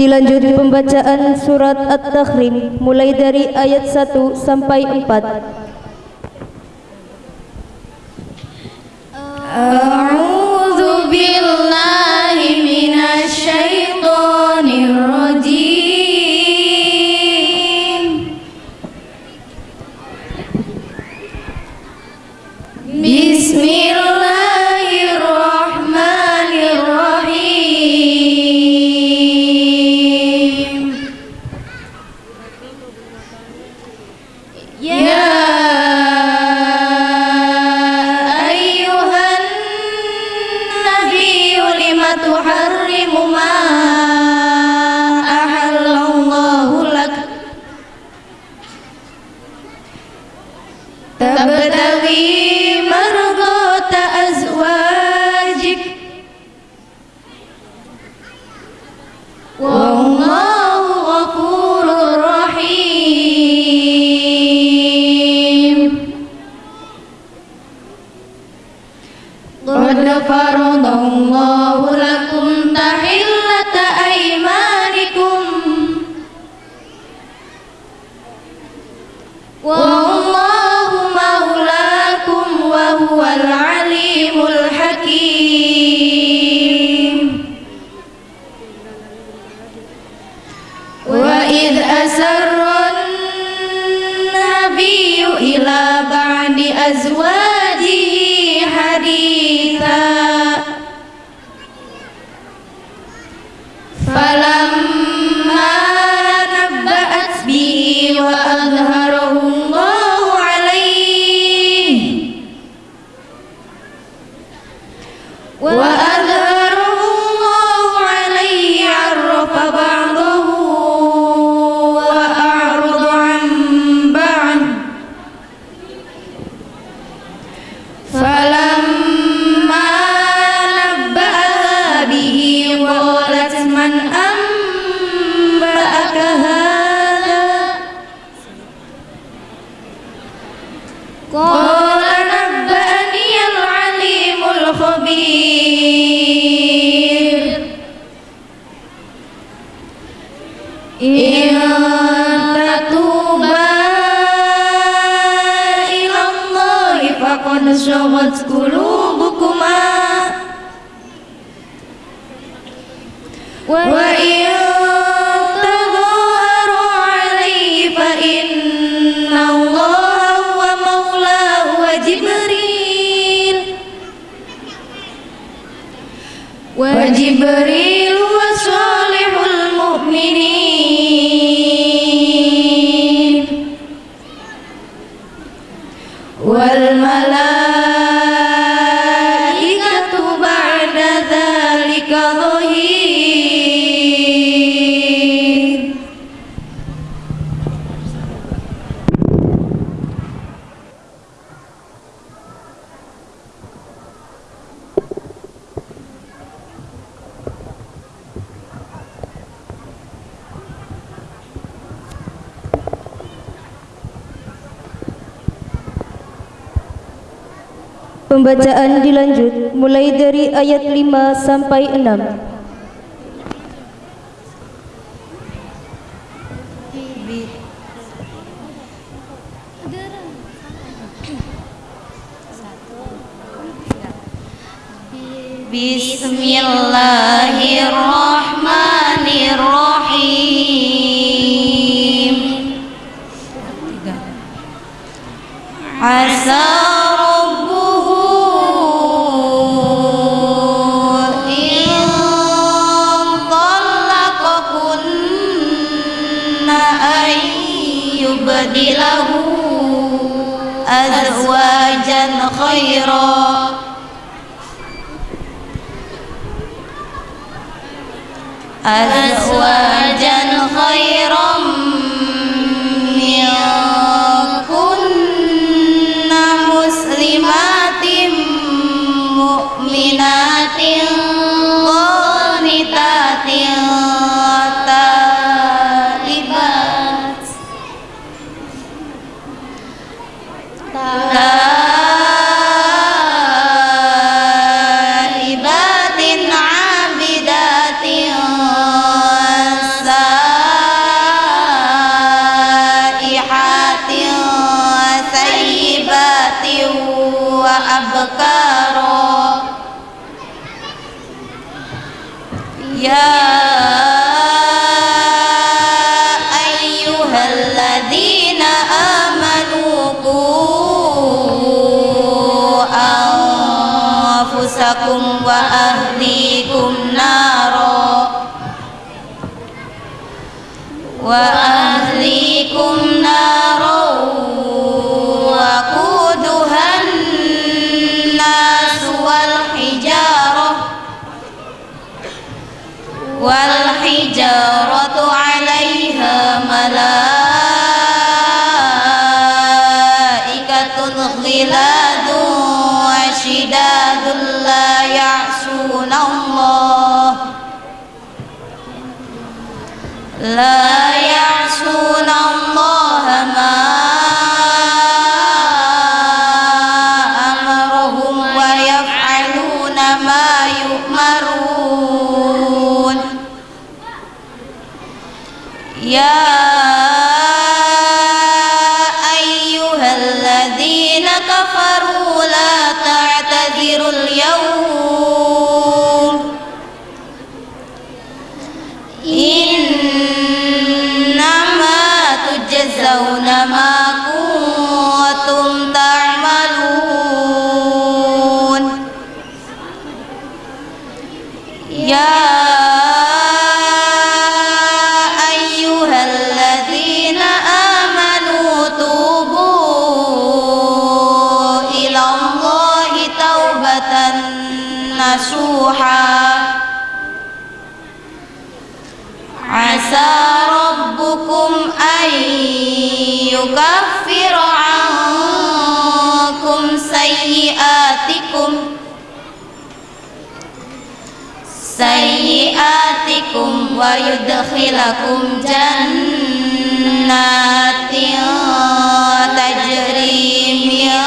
Dilanjut pembacaan surat At-Tahrim mulai dari ayat 1 sampai 4. A'udzu billahi minasy rajim. Bismillah تحرم ما أحل الله لك. تبتغي مرضات أزواجك. والله غفور رحيم. قد فرض الله والله مولاكم وهو العليم الحكيم. وإذ أسر النبي إلى بعد أزواجه حديثا قال نبأني العليم الخبير. إن تتوبا إلى الله فقد صغت قلوبكما. وإن Pembacaan dilanjut mulai dari ayat 5 sampai 6. Bismillahirrahmanirrahim Asa أزواجا وأهليكم نارا وأهليكم نارا وقودها الناس والحجارة والحجارة تجزون ويدخلكم جنات تجري من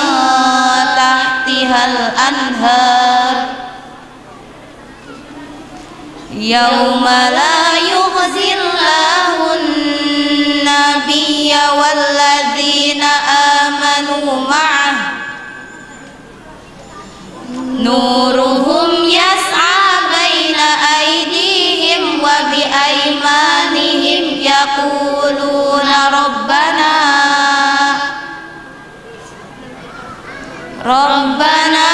تحتها الأنهار. يوم لا يخزي الله النبي والذين آمنوا معه. نورهم ربنا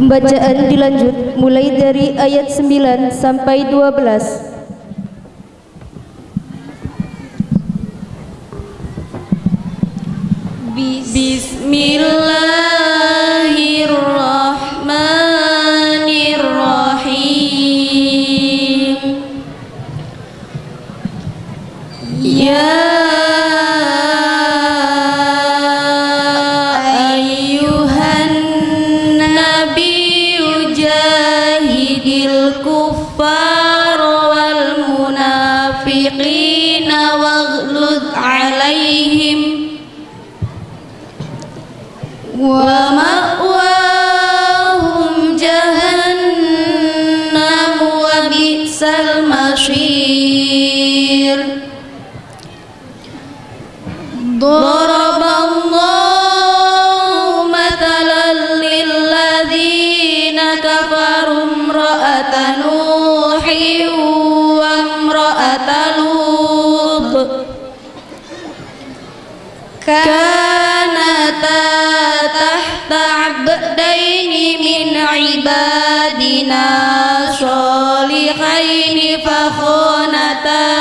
Pembacaan dilanjut mulai dari ayat 9 sampai 12. Bismillahirrahmanirrahim munafiqina waghlud alaihim ومأواهم جهنم وبئس المصير. ضرب الله مثلا للذين كفروا امرأة نوح كانتا تحت عبدين من عبادنا صالحين فخانتاهما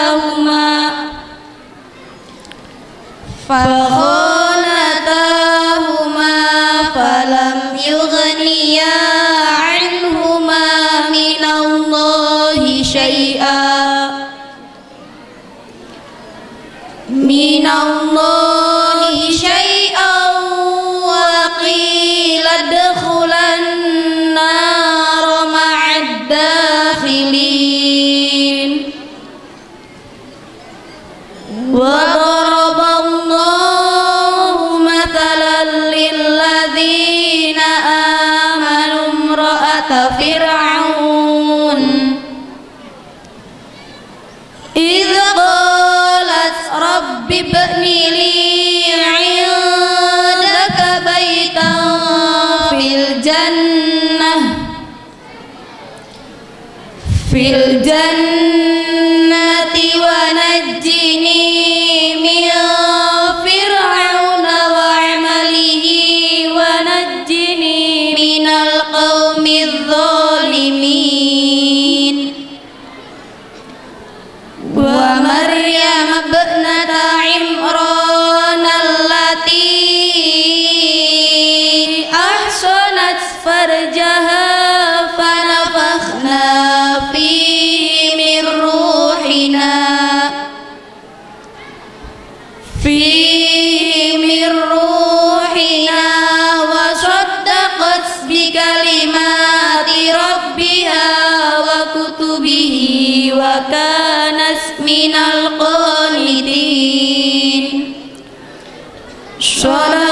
الظالمين ومريم ابنة عمران التي أحصنت فرجها فنفخنا فيه من روحنا. فيه به وكان من القانتين. صلاة